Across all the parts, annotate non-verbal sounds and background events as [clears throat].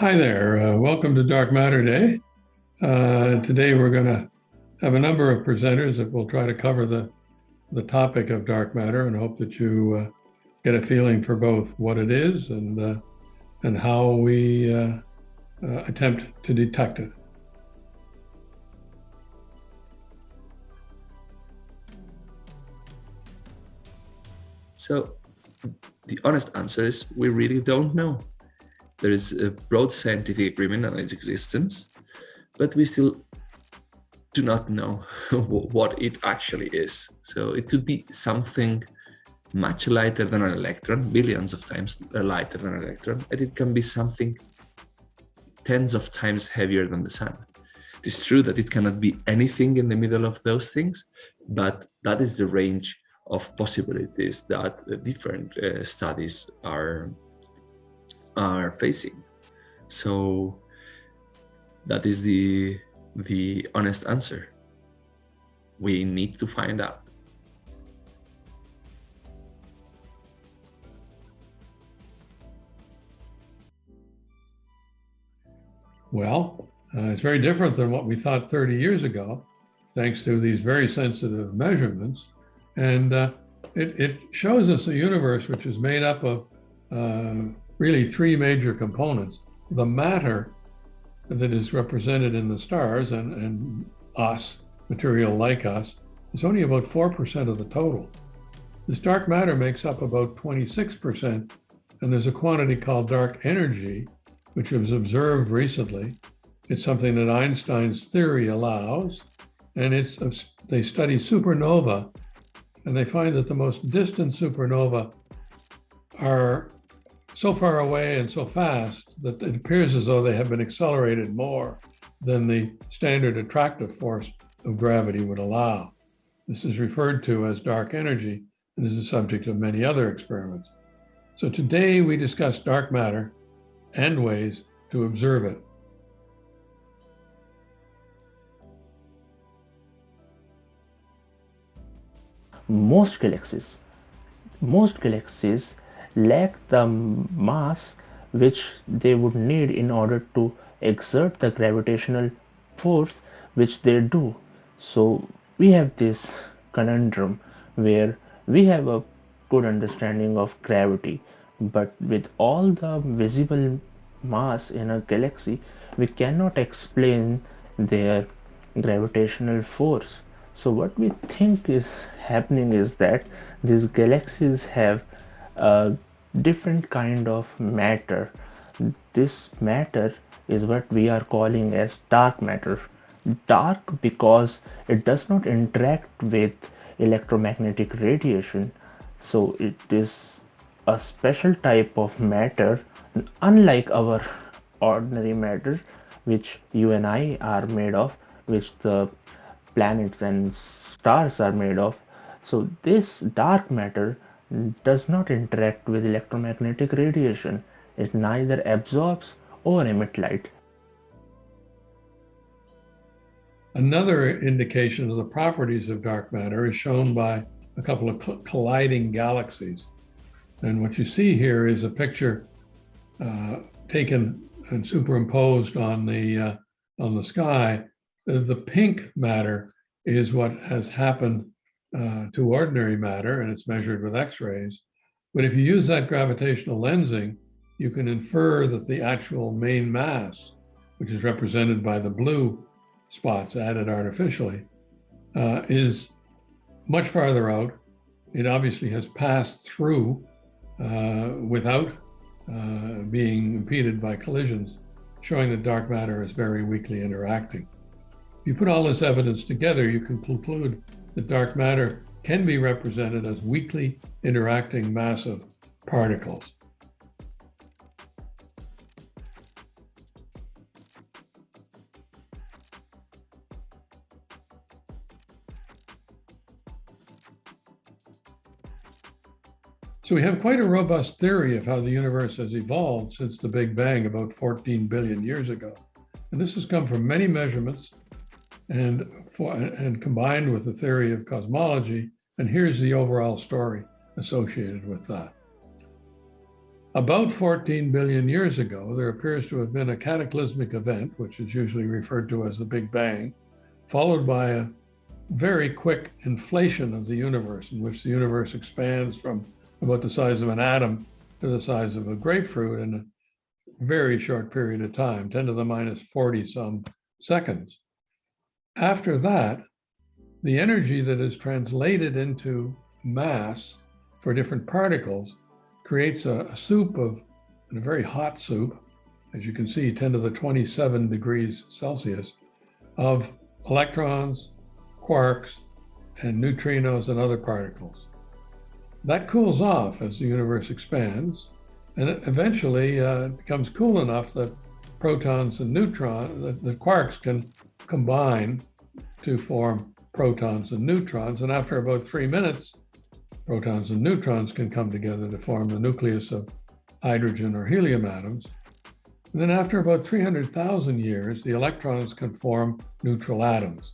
Hi there. Uh, welcome to Dark Matter Day. Uh, today we're going to have a number of presenters that will try to cover the, the topic of dark matter and hope that you uh, get a feeling for both what it is and, uh, and how we uh, uh, attempt to detect it. So the honest answer is we really don't know. There is a broad scientific agreement on its existence, but we still do not know [laughs] what it actually is. So it could be something much lighter than an electron, billions of times lighter than an electron, and it can be something tens of times heavier than the sun. It is true that it cannot be anything in the middle of those things, but that is the range of possibilities that different uh, studies are are facing. So that is the, the honest answer. We need to find out. Well, uh, it's very different than what we thought 30 years ago, thanks to these very sensitive measurements. And uh, it, it, shows us a universe which is made up of uh, really three major components. The matter that is represented in the stars and, and us, material like us, is only about 4% of the total. This dark matter makes up about 26%, and there's a quantity called dark energy, which was observed recently. It's something that Einstein's theory allows, and it's they study supernova, and they find that the most distant supernova are so far away and so fast that it appears as though they have been accelerated more than the standard attractive force of gravity would allow. This is referred to as dark energy and is the subject of many other experiments. So today we discuss dark matter and ways to observe it. Most galaxies, most galaxies lack the mass which they would need in order to exert the gravitational force which they do. So we have this conundrum where we have a good understanding of gravity but with all the visible mass in a galaxy we cannot explain their gravitational force so what we think is happening is that these galaxies have different kind of matter. This matter is what we are calling as dark matter. Dark because it does not interact with electromagnetic radiation. So it is a special type of matter unlike our ordinary matter which you and I are made of which the planets and stars are made of. So this dark matter does not interact with electromagnetic radiation. It neither absorbs or emits light. Another indication of the properties of dark matter is shown by a couple of colliding galaxies. And what you see here is a picture uh, taken and superimposed on the uh, on the sky. The pink matter is what has happened uh, to ordinary matter and it's measured with x-rays. But if you use that gravitational lensing, you can infer that the actual main mass, which is represented by the blue spots added artificially, uh, is much farther out. It obviously has passed through uh, without uh, being impeded by collisions, showing that dark matter is very weakly interacting. If you put all this evidence together, you can conclude that dark matter can be represented as weakly interacting massive particles. So we have quite a robust theory of how the universe has evolved since the Big Bang about 14 billion years ago. And this has come from many measurements and, for, and combined with the theory of cosmology. And here's the overall story associated with that. about 14 billion years ago, there appears to have been a cataclysmic event, which is usually referred to as the Big Bang, followed by a very quick inflation of the universe, in which the universe expands from about the size of an atom to the size of a grapefruit in a very short period of time, 10 to the minus 40 some seconds. After that, the energy that is translated into mass for different particles creates a, a soup of, a very hot soup, as you can see, 10 to the 27 degrees Celsius, of electrons, quarks, and neutrinos and other particles. That cools off as the universe expands, and it eventually uh, becomes cool enough that protons and neutrons, the, the quarks can combine to form protons and neutrons. And after about three minutes, protons and neutrons can come together to form the nucleus of hydrogen or helium atoms. And then after about 300,000 years, the electrons can form neutral atoms.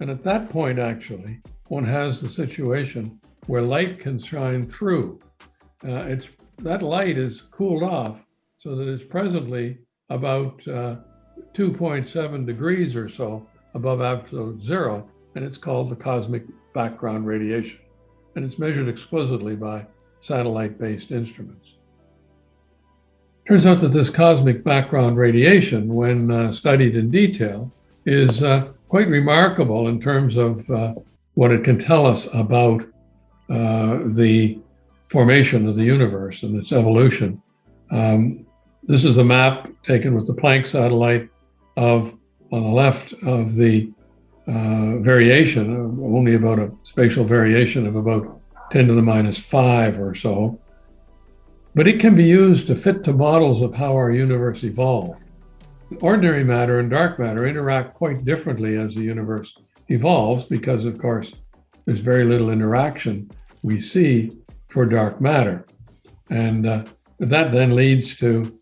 And at that point, actually, one has the situation where light can shine through. Uh, it's that light is cooled off so that it's presently about uh, 2.7 degrees or so above absolute zero, and it's called the cosmic background radiation and it's measured explicitly by satellite-based instruments. Turns out that this cosmic background radiation, when uh, studied in detail, is uh, quite remarkable in terms of uh, what it can tell us about uh, the formation of the universe and its evolution. Um, this is a map taken with the Planck satellite of, on the left of the uh, variation, only about a spatial variation of about 10 to the minus 5 or so. But it can be used to fit to models of how our universe evolved. Ordinary matter and dark matter interact quite differently as the universe evolves because, of course, there's very little interaction we see for dark matter. And uh, that then leads to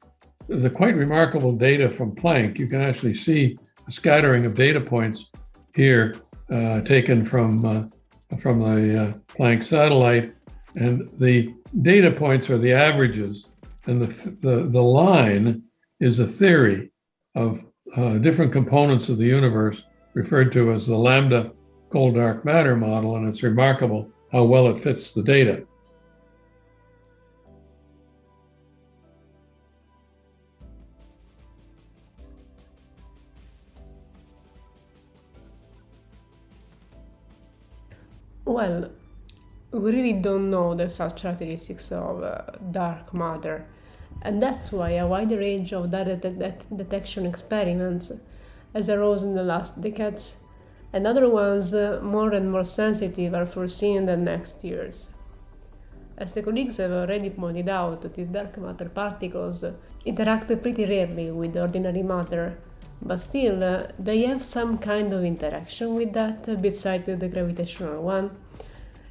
the quite remarkable data from Planck. You can actually see a scattering of data points here uh, taken from, uh, from the uh, Planck satellite. And the data points are the averages. And the, the, the line is a theory of uh, different components of the universe referred to as the lambda cold dark matter model. And it's remarkable how well it fits the data. Well, we really don't know the such characteristics of uh, dark matter, and that's why a wide range of data de de detection experiments has arose in the last decades, and other ones uh, more and more sensitive are foreseen in the next years. As the colleagues have already pointed out, these dark matter particles interact pretty rarely with ordinary matter, but still, uh, they have some kind of interaction with that uh, besides the gravitational one.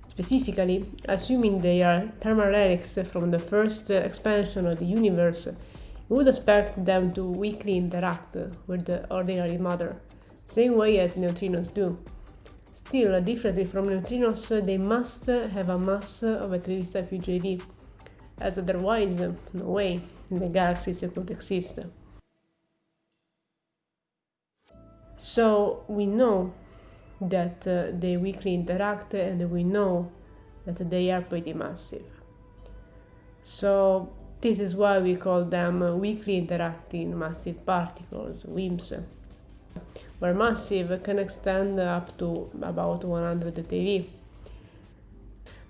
Specifically, assuming they are thermal relics from the first uh, expansion of the universe, we would expect them to weakly interact with the ordinary matter, same way as neutrinos do. Still, differently from neutrinos, they must have a mass of at least a few GeV, as otherwise, no way the galaxies could exist. So we know that uh, they weakly interact and we know that they are pretty massive. So this is why we call them weakly interacting massive particles, WIMPs, where massive can extend up to about 100 TeV.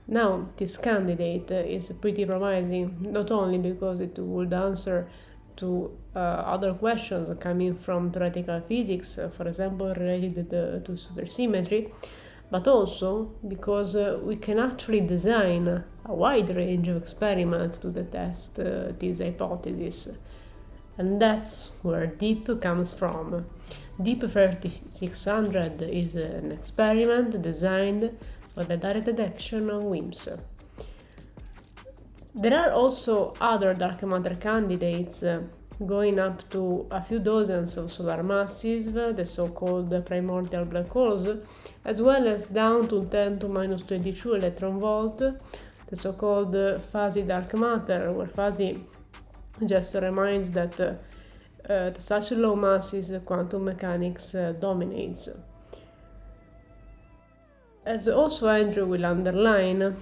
Now, this candidate is pretty promising, not only because it would answer to uh, other questions coming from theoretical physics, uh, for example, related to supersymmetry, but also because uh, we can actually design a wide range of experiments to test uh, this hypothesis. And that's where DEAP comes from. DEAP 3600 is an experiment designed for the direct detection of WIMPs. There are also other dark matter candidates uh, going up to a few dozens of solar masses, the so-called primordial black holes, as well as down to 10 to minus 22 electron volt, the so-called uh, fuzzy dark matter, where fuzzy just reminds that uh, uh, at such low masses quantum mechanics uh, dominates. As also Andrew will underline,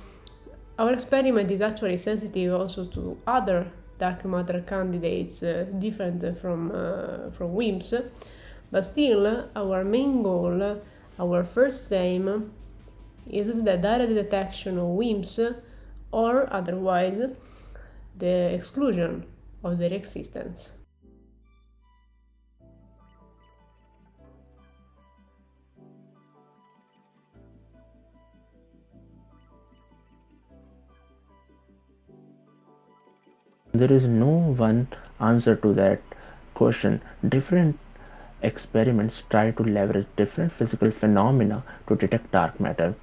our experiment is actually sensitive also to other dark matter candidates uh, different from, uh, from WIMPs, but still our main goal, our first aim, is the direct detection of WIMPs or otherwise the exclusion of their existence. There is no one answer to that question. Different experiments try to leverage different physical phenomena to detect dark matter.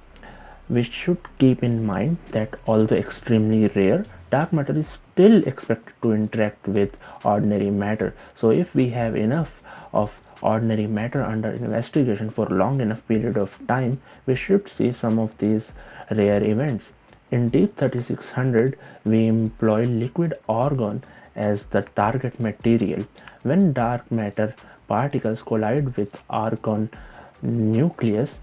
We should keep in mind that although extremely rare, dark matter is still expected to interact with ordinary matter. So if we have enough of ordinary matter under investigation for long enough period of time, we should see some of these rare events. In DEAP 3600, we employ liquid argon as the target material. When dark matter particles collide with argon nucleus,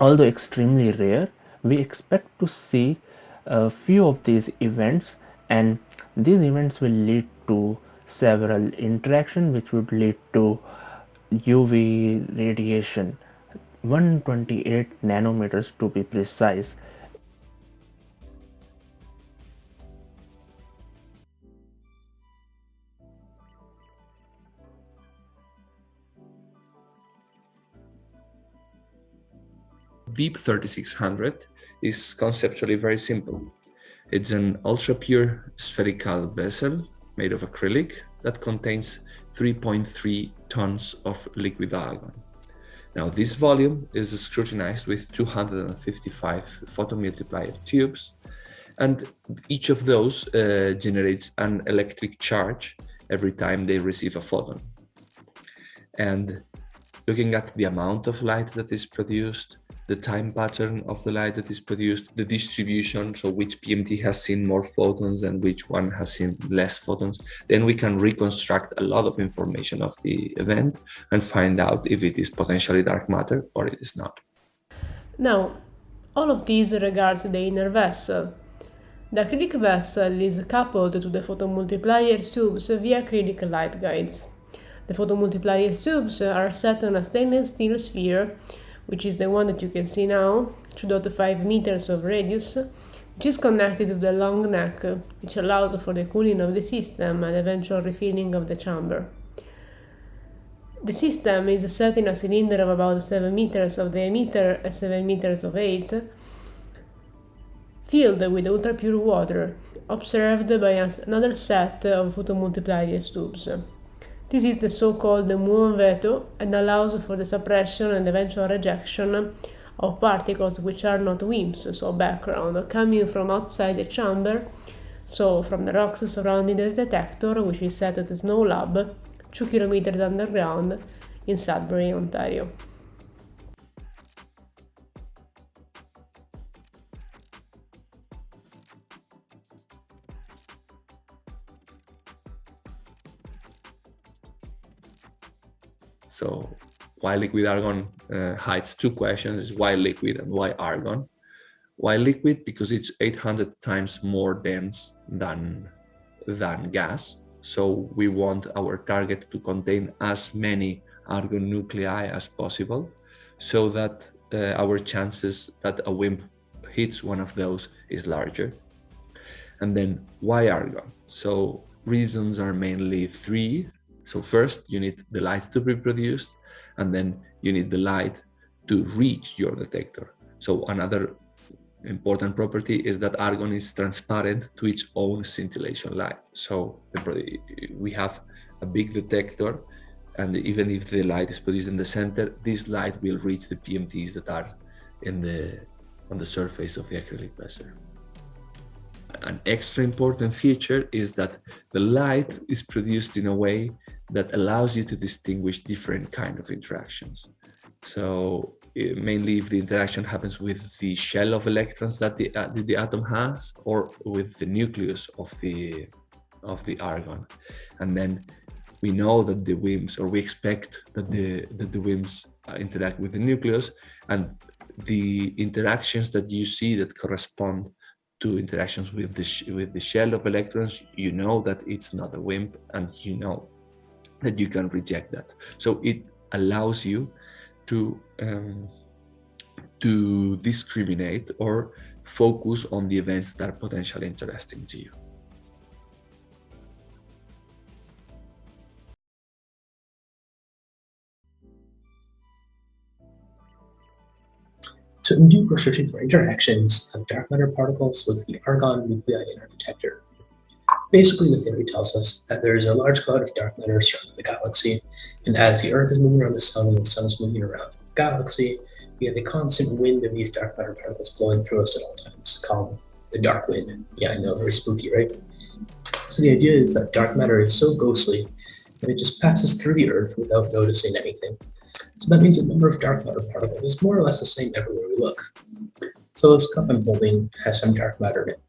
although extremely rare, we expect to see a few of these events and these events will lead to several interaction which would lead to UV radiation 128 nanometers to be precise DEAP 3600 is conceptually very simple. It's an ultra-pure spherical vessel made of acrylic that contains 3.3 tons of liquid argon. Now this volume is scrutinized with 255 photomultiplier tubes and each of those uh, generates an electric charge every time they receive a photon. And looking at the amount of light that is produced, the time pattern of the light that is produced, the distribution, so which PMT has seen more photons and which one has seen less photons, then we can reconstruct a lot of information of the event and find out if it is potentially dark matter or it is not. Now, all of these regards the inner vessel. The acrylic vessel is coupled to the photomultiplier tubes via acrylic light guides. The photomultiplier tubes are set on a stainless steel sphere, which is the one that you can see now, 2.5 meters of radius, which is connected to the long neck, which allows for the cooling of the system and eventual refilling of the chamber. The system is set in a cylinder of about 7 meters of diameter and 7 meters of height, filled with ultra-pure water, observed by another set of photomultiplier tubes. This is the so-called muon veto and allows for the suppression and eventual rejection of particles which are not WIMPs, so background, coming from outside the chamber, so from the rocks surrounding the detector, which is set at the SNOLAB, 2 kilometers underground in Sudbury, Ontario. So why liquid argon uh, hides two questions, is why liquid and why argon? Why liquid? Because it's 800 times more dense than, than gas. So we want our target to contain as many argon nuclei as possible so that uh, our chances that a WIMP hits one of those is larger. And then why argon? So reasons are mainly three. So first you need the light to be produced and then you need the light to reach your detector. So another important property is that argon is transparent to its own scintillation light. So we have a big detector and even if the light is produced in the center, this light will reach the PMTs that are in the on the surface of the acrylic vessel an extra important feature is that the light is produced in a way that allows you to distinguish different kind of interactions. So uh, mainly if the interaction happens with the shell of electrons that the, uh, the atom has or with the nucleus of the of the argon and then we know that the WIMPs or we expect that the that the WIMPs uh, interact with the nucleus and the interactions that you see that correspond to interactions with the with the shell of electrons you know that it's not a WIMP and you know that you can reject that so it allows you to um, to discriminate or focus on the events that are potentially interesting to you. So DEAP, we're for interactions of dark matter particles with the argon nuclei in our detector. Basically, the theory tells us that there is a large cloud of dark matter surrounding the galaxy, and as the Earth is moving around the sun and the sun is moving around the galaxy, we have the constant wind of these dark matter particles blowing through us at all times, called the dark wind. Yeah, I know, very spooky, right? So the idea is that dark matter is so ghostly that it just passes through the Earth without noticing anything. So that means the number of dark matter particles is more or less the same everywhere we look. So this cup I'm holding has some dark matter in it,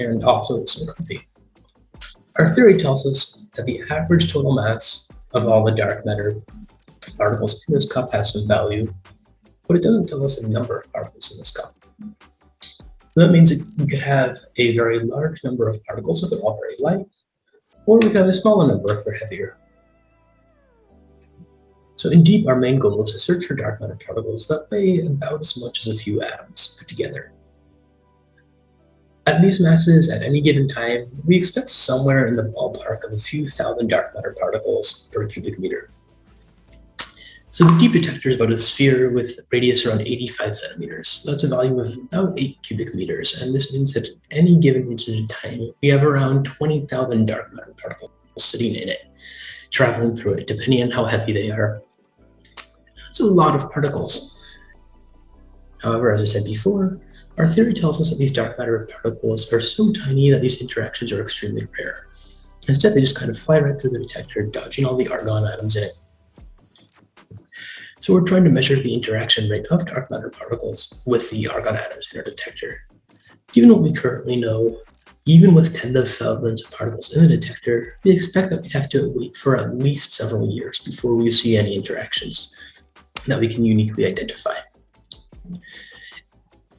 and also it's so comfy. Our theory tells us that the average total mass of all the dark matter particles in this cup has some value, but it doesn't tell us the number of particles in this cup. That means that we could have a very large number of particles if they're all very light, or we could have a smaller number if they're heavier. So in DEAP, our main goal is to search for dark matter particles that weigh about as much as a few atoms put together. At these masses, at any given time, we expect somewhere in the ballpark of a few thousand dark matter particles per cubic meter. So the DEAP detector is about a sphere with radius around 85 centimeters. That's a volume of about 8 cubic meters, and this means that at any given instant in time, we have around 20,000 dark matter particles sitting in it, traveling through it, depending on how heavy they are. That's a lot of particles. However, as I said before, our theory tells us that these dark matter particles are so tiny that these interactions are extremely rare. Instead, they just kind of fly right through the detector, dodging all the argon atoms in it. So we're trying to measure the interaction rate of dark matter particles with the argon atoms in our detector. Given what we currently know, even with tens of thousands of particles in the detector, we expect that we'd have to wait for at least several years before we see any interactions that we can uniquely identify.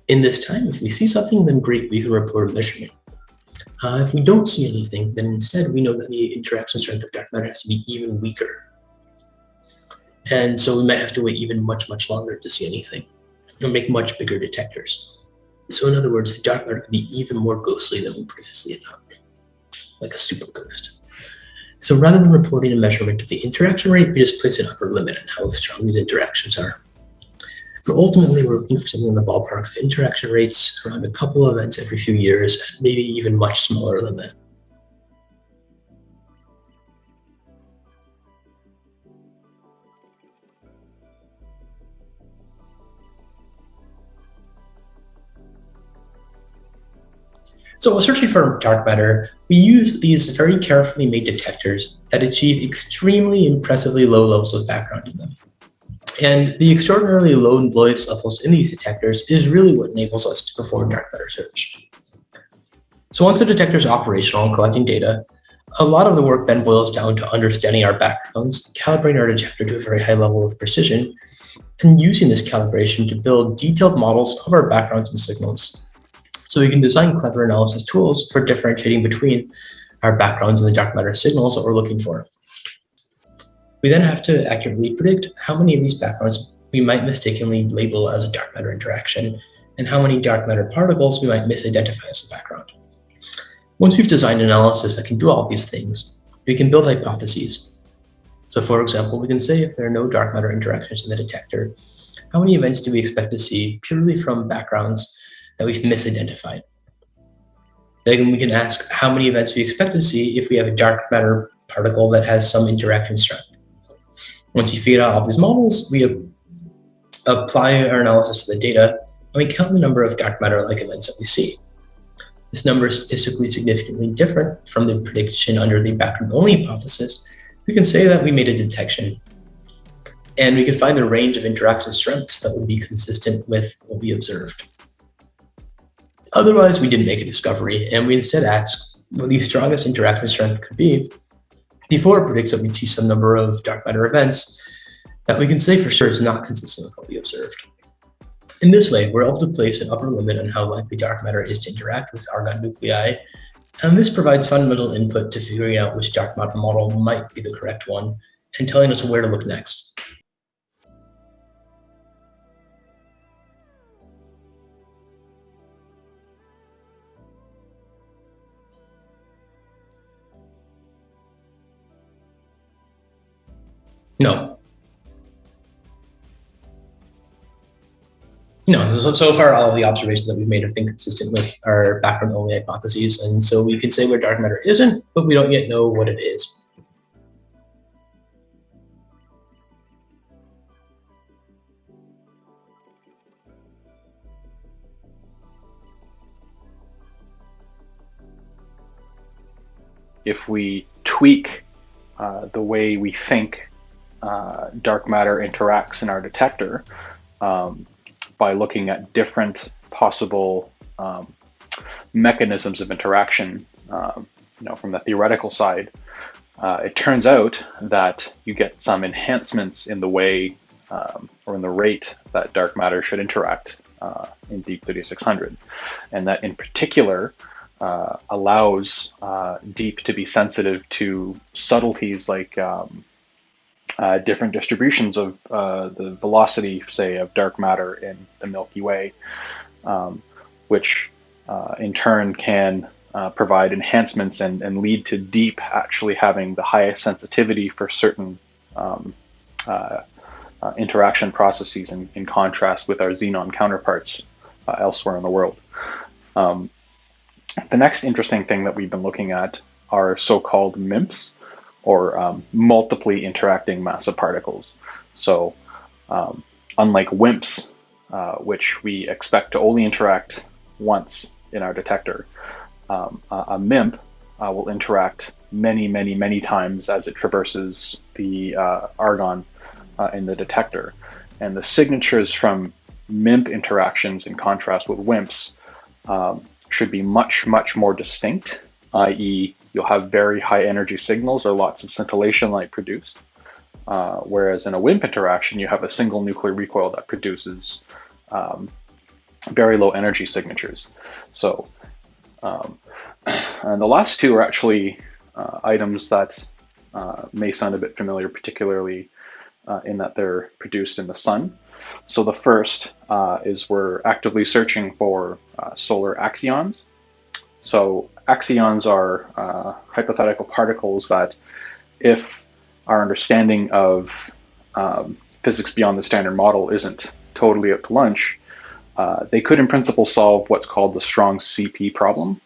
In this time, if we see something, then great, we can report a measurement. Uh, if we don't see anything, then instead we know that the interaction strength of dark matter has to be even weaker. And so we might have to wait even much, much longer to see anything and make much bigger detectors. So in other words, the dark matter could be even more ghostly than we previously thought, like a super ghost. So rather than reporting a measurement of the interaction rate, we just place an upper limit on how strong these interactions are. But ultimately, we're looking for something in the ballpark of interaction rates around a couple of events every few years, and maybe even much smaller than that. So searching for dark matter, we use these very carefully made detectors that achieve extremely impressively low levels of background in them. And the extraordinarily low noise levels in these detectors is really what enables us to perform dark matter search. So once the detector is operational and collecting data, a lot of the work then boils down to understanding our backgrounds, calibrating our detector to a very high level of precision, and using this calibration to build detailed models of our backgrounds and signals. So we can design clever analysis tools for differentiating between our backgrounds and the dark matter signals that we're looking for. We then have to accurately predict how many of these backgrounds we might mistakenly label as a dark matter interaction and how many dark matter particles we might misidentify as a background. Once we've designed analysis that can do all these things, we can build hypotheses. So for example, we can say if there are no dark matter interactions in the detector, how many events do we expect to see purely from backgrounds that we've misidentified? Then we can ask how many events we expect to see if we have a dark matter particle that has some interaction strength. Once we figure out all these models, we apply our analysis to the data and we count the number of dark matter-like events that we see. This number is statistically significantly different from the prediction under the background-only hypothesis. We can say that we made a detection and we can find the range of interaction strengths that would be consistent with what we observed. Otherwise, we didn't make a discovery, and we instead asked what the strongest interaction strength could be before it predicts that we'd see some number of dark matter events that we can say for sure is not consistent with what we observed. In this way, we're able to place an upper limit on how likely dark matter is to interact with argon nuclei, and this provides fundamental input to figuring out which dark matter model might be the correct one and telling us where to look next. No. No, so, so far all of the observations that we've made have been consistent with our background only hypotheses. And so we can say where dark matter isn't, but we don't yet know what it is. If we tweak uh, the way we think uh, dark matter interacts in our detector um, by looking at different possible um, mechanisms of interaction, um, you know, from the theoretical side, uh, it turns out that you get some enhancements in the way um, or in the rate that dark matter should interact uh, in DEAP 3600. And that in particular uh, allows uh, DEAP to be sensitive to subtleties like um, uh, different distributions of uh, the velocity, say, of dark matter in the Milky Way, um, which uh, in turn can uh, provide enhancements and, and, lead to DEAP actually having the highest sensitivity for certain um, uh, uh, interaction processes in, in, contrast with our xenon counterparts elsewhere in the world. Um, the next interesting thing that we've been looking at are so-called MIMPs, or um, multiply interacting massive particles. So um, unlike WIMPs, uh, which we expect to only interact once in our detector, um, a MIMP uh, will interact many, many, many times as it traverses the uh, argon uh, in the detector. And the signatures from MIMP interactions in contrast with WIMPs um, should be much, much more distinct i.e. you'll have very high energy signals or lots of scintillation light produced. Uh, whereas in a WIMP interaction, you have a single nuclear recoil that produces um, very low energy signatures. So, um, [clears throat] and the last two are actually uh, items that uh, may sound a bit familiar, particularly uh, in that they're produced in the sun. So the first uh, is we're actively searching for uh, solar axions. So axions are uh, hypothetical particles that, if our understanding of um, physics beyond the standard model isn't totally up to lunch, uh, they could in principle solve what's called the strong CP problem.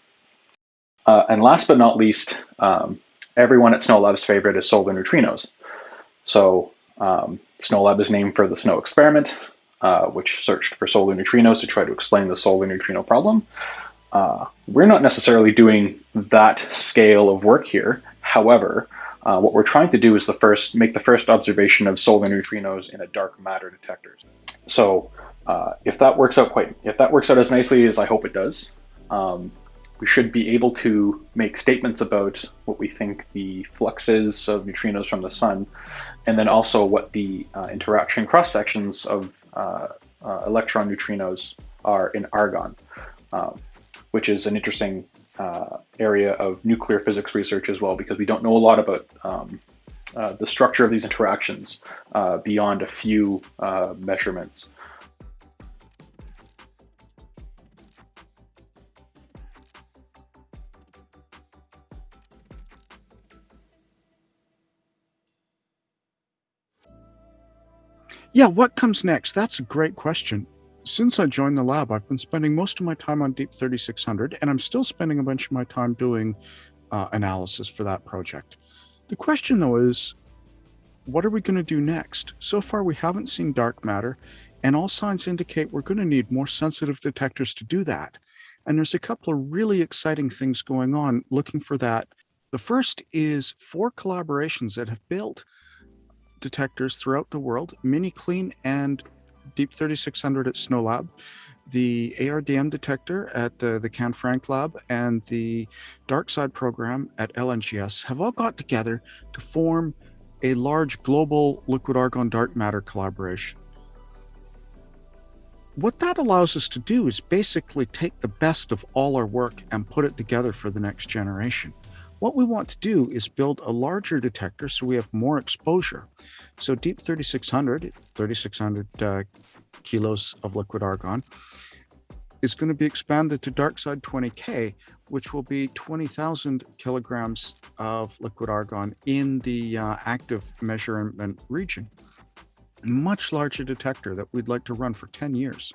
Uh, and last but not least, um, everyone at SNOLAB's favorite is solar neutrinos. So um, SNOLAB is named for the SNO experiment, uh, which searched for solar neutrinos to try to explain the solar neutrino problem. Uh, we're not necessarily doing that scale of work here. However, uh, what we're trying to do is the first make the first observation of solar neutrinos in a dark matter detector. So uh, if that works out quite, if that works out as nicely as I hope it does, um, we should be able to make statements about what we think the flux is of neutrinos from the sun, and then also what the uh, interaction cross sections of uh, uh, electron neutrinos are in argon. Um, which is an interesting uh, area of nuclear physics research as well, because we don't know a lot about um, uh, the structure of these interactions uh, beyond a few uh, measurements. Yeah, what comes next? That's a great question since I joined the lab, I've been spending most of my time on DEAP 3600, and I'm still spending a bunch of my time doing uh, analysis for that project. The question, though, is what are we going to do next? So far, we haven't seen dark matter, and all signs indicate we're going to need more sensitive detectors to do that. And there's a couple of really exciting things going on looking for that. The first is four collaborations that have built detectors throughout the world, MiniCLEAN and DEAP 3600 at SNOLAB, the ARDM detector at uh, the Canfranc lab, and the DarkSide program at LNGS have all got together to form a large global liquid argon dark matter collaboration. What that allows us to do is basically take the best of all our work and put it together for the next generation. What we want to do is build a larger detector so we have more exposure. So DEAP 3600, 3600 uh, kilos of liquid argon, is going to be expanded to DarkSide 20K, which will be 20,000 kilograms of liquid argon in the uh, active measurement region. Much larger detector that we'd like to run for 10 years.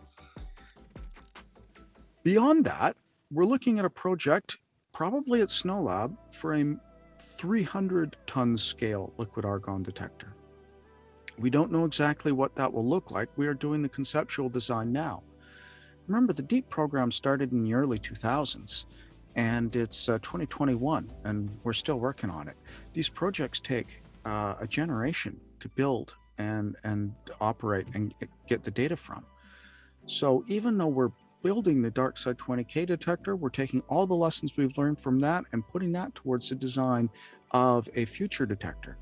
Beyond that, we're looking at a project probably at SNOLAB for a 300 ton scale liquid argon detector. We don't know exactly what that will look like. We are doing the conceptual design now. Remember, the DEAP program started in the early 2000s and it's uh, 2021 and we're still working on it. These projects take uh, a generation to build and, and operate and get the data from. So even though we're building the DarkSide 20K detector, we're taking all the lessons we've learned from that and putting that towards the design of a future detector.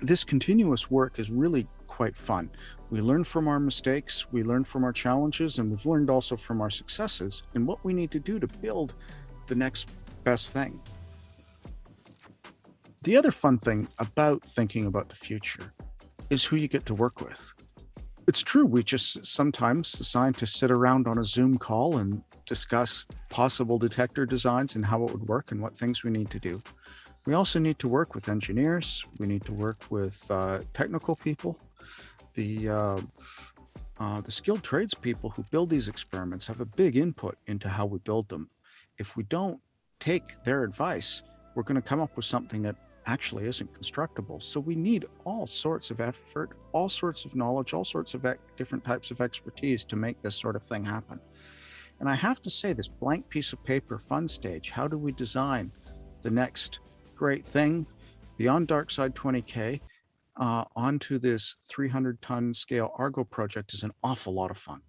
This continuous work is really quite fun. We learn from our mistakes, we learn from our challenges, and we've learned also from our successes and what we need to do to build the next best thing. The other fun thing about thinking about the future is who you get to work with it's true. We just sometimes the scientists sit around on a Zoom call and discuss possible detector designs and how it would work and what things we need to do. We also need to work with engineers. We need to work with uh, technical people. The uh, uh, the skilled tradespeople who build these experiments have a big input into how we build them. If we don't take their advice, we're going to come up with something that actually isn't constructible. So we need all sorts of effort, all sorts of knowledge, all sorts of different types of expertise to make this sort of thing happen. And I have to say, this blank piece of paper fun stage, how do we design the next great thing beyond DarkSide 20K uh, onto this 300 ton scale Argo project is an awful lot of fun.